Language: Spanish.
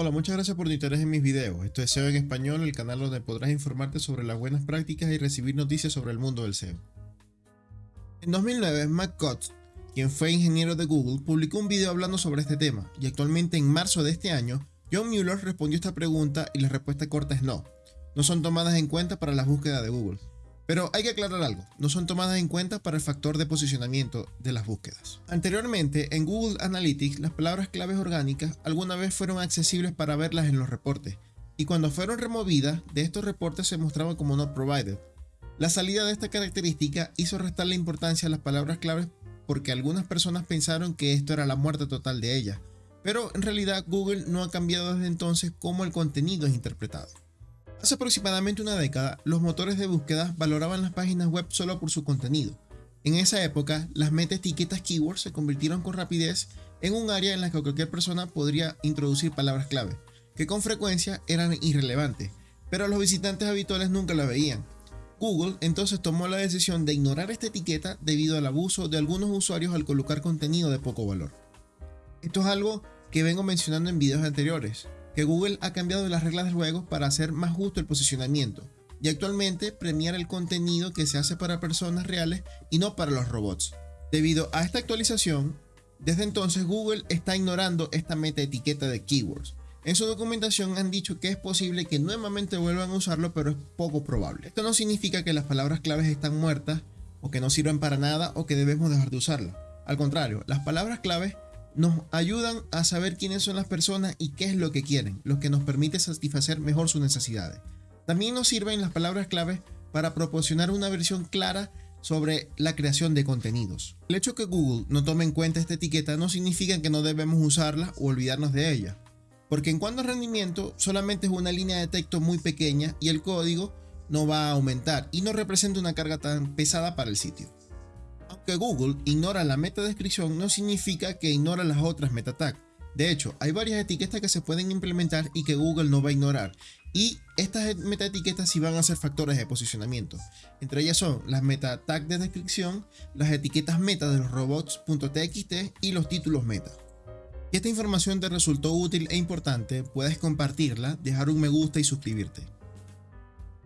Hola, muchas gracias por tu interés en mis videos. Esto es SEO en español, el canal donde podrás informarte sobre las buenas prácticas y recibir noticias sobre el mundo del SEO. En 2009, Matt Cutts, quien fue ingeniero de Google, publicó un video hablando sobre este tema y actualmente en marzo de este año, John Mueller respondió esta pregunta y la respuesta corta es no. No son tomadas en cuenta para la búsqueda de Google. Pero hay que aclarar algo, no son tomadas en cuenta para el factor de posicionamiento de las búsquedas. Anteriormente, en Google Analytics, las palabras claves orgánicas alguna vez fueron accesibles para verlas en los reportes, y cuando fueron removidas, de estos reportes se mostraban como not provided. La salida de esta característica hizo restar la importancia a las palabras claves porque algunas personas pensaron que esto era la muerte total de ellas, pero en realidad Google no ha cambiado desde entonces cómo el contenido es interpretado. Hace aproximadamente una década, los motores de búsqueda valoraban las páginas web solo por su contenido. En esa época, las meta etiquetas keywords se convirtieron con rapidez en un área en la que cualquier persona podría introducir palabras clave, que con frecuencia eran irrelevantes, pero los visitantes habituales nunca la veían. Google entonces tomó la decisión de ignorar esta etiqueta debido al abuso de algunos usuarios al colocar contenido de poco valor. Esto es algo que vengo mencionando en videos anteriores, que Google ha cambiado las reglas del juego para hacer más justo el posicionamiento y actualmente premiar el contenido que se hace para personas reales y no para los robots. Debido a esta actualización, desde entonces Google está ignorando esta meta etiqueta de keywords. En su documentación han dicho que es posible que nuevamente vuelvan a usarlo, pero es poco probable. Esto no significa que las palabras claves están muertas o que no sirven para nada o que debemos dejar de usarlas. Al contrario, las palabras claves nos ayudan a saber quiénes son las personas y qué es lo que quieren, lo que nos permite satisfacer mejor sus necesidades. También nos sirven las palabras clave para proporcionar una versión clara sobre la creación de contenidos. El hecho que Google no tome en cuenta esta etiqueta no significa que no debemos usarla o olvidarnos de ella, porque en cuanto a rendimiento solamente es una línea de texto muy pequeña y el código no va a aumentar y no representa una carga tan pesada para el sitio. Aunque Google ignora la meta descripción no significa que ignora las otras meta tags. De hecho, hay varias etiquetas que se pueden implementar y que Google no va a ignorar. Y estas meta etiquetas sí van a ser factores de posicionamiento. Entre ellas son las meta tags de descripción, las etiquetas meta de los robots.txt y los títulos meta. Si esta información te resultó útil e importante, puedes compartirla, dejar un me gusta y suscribirte.